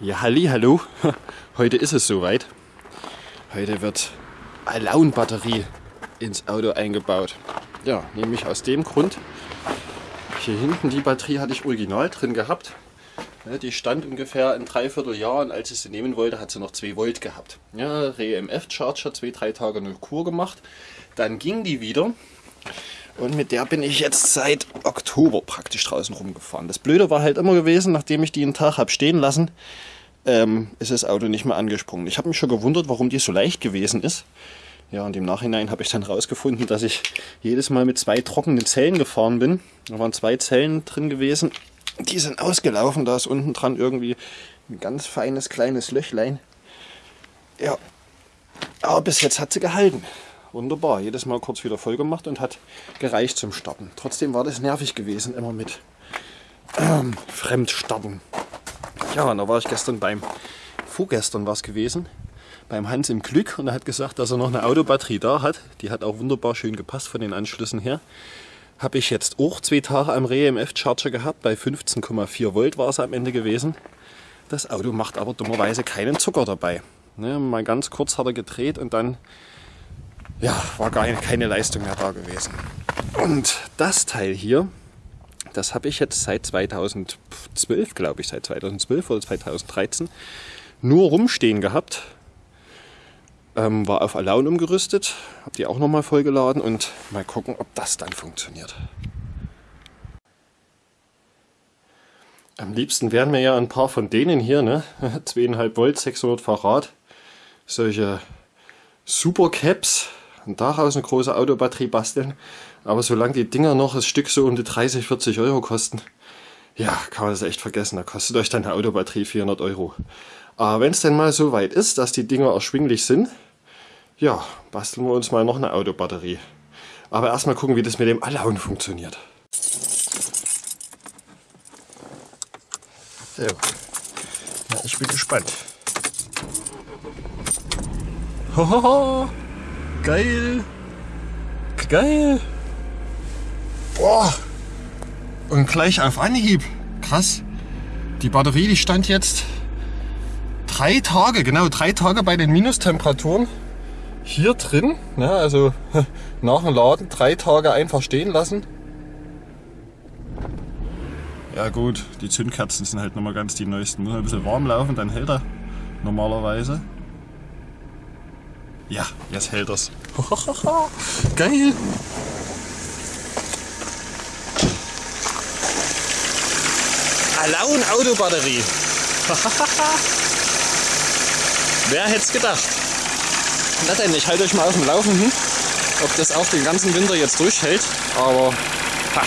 Ja, halli, hallo. Heute ist es soweit. Heute wird Alaun-Batterie ins Auto eingebaut. Ja, nämlich aus dem Grund. Hier hinten die Batterie hatte ich original drin gehabt. Die stand ungefähr ein Dreivierteljahr und als ich sie nehmen wollte, hat sie noch 2 Volt gehabt. Ja, REMF-Charger, 2-3 Tage eine Kur gemacht. Dann ging die wieder und mit der bin ich jetzt seit Oktober praktisch draußen rumgefahren. Das Blöde war halt immer gewesen, nachdem ich die einen Tag habe stehen lassen, ähm, ist das Auto nicht mehr angesprungen. Ich habe mich schon gewundert, warum die so leicht gewesen ist. Ja, und im Nachhinein habe ich dann rausgefunden, dass ich jedes Mal mit zwei trockenen Zellen gefahren bin. Da waren zwei Zellen drin gewesen. Die sind ausgelaufen. Da ist unten dran irgendwie ein ganz feines kleines Löchlein. Ja, aber bis jetzt hat sie gehalten wunderbar. Jedes Mal kurz wieder voll gemacht und hat gereicht zum Starten. Trotzdem war das nervig gewesen, immer mit ähm, Fremdstarten. Ja, und da war ich gestern beim, vorgestern war es gewesen, beim Hans im Glück und er hat gesagt, dass er noch eine Autobatterie da hat. Die hat auch wunderbar schön gepasst von den Anschlüssen her. Habe ich jetzt auch zwei Tage am REMF-Charger gehabt, bei 15,4 Volt war es am Ende gewesen. Das Auto macht aber dummerweise keinen Zucker dabei. Ne, mal ganz kurz hat er gedreht und dann ja, war gar keine Leistung mehr da gewesen. Und das Teil hier, das habe ich jetzt seit 2012, glaube ich, seit 2012 oder 2013 nur rumstehen gehabt. Ähm, war auf Alaun umgerüstet, habe die auch nochmal vollgeladen und mal gucken, ob das dann funktioniert. Am liebsten wären mir ja ein paar von denen hier, ne? 2,5 Volt, 600 Farad. Solche Super Caps, und daraus eine große Autobatterie basteln. Aber solange die Dinger noch das Stück so um die 30, 40 Euro kosten, ja, kann man das echt vergessen. Da kostet euch dann eine Autobatterie 400 Euro. Aber wenn es denn mal so weit ist, dass die Dinger erschwinglich sind, ja, basteln wir uns mal noch eine Autobatterie. Aber erstmal gucken, wie das mit dem Allauen funktioniert. So, ja, ich bin gespannt. Hohoho! Geil. Geil. Boah. Und gleich auf Anhieb. Krass. Die Batterie, die stand jetzt drei Tage, genau drei Tage bei den Minustemperaturen hier drin. Ne, also nach dem Laden drei Tage einfach stehen lassen. Ja gut, die Zündkerzen sind halt nochmal ganz die neuesten. Muss ein bisschen warm laufen, dann hält er normalerweise. Ja, jetzt hält das. Geil. Alaun Autobatterie. Wer hätte es gedacht? Na denn, ich halte euch mal auf dem Laufenden, ob das auch den ganzen Winter jetzt durchhält. Aber ha,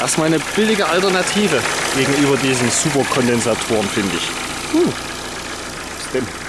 erstmal eine billige Alternative gegenüber diesen Superkondensatoren, finde ich. Was denn?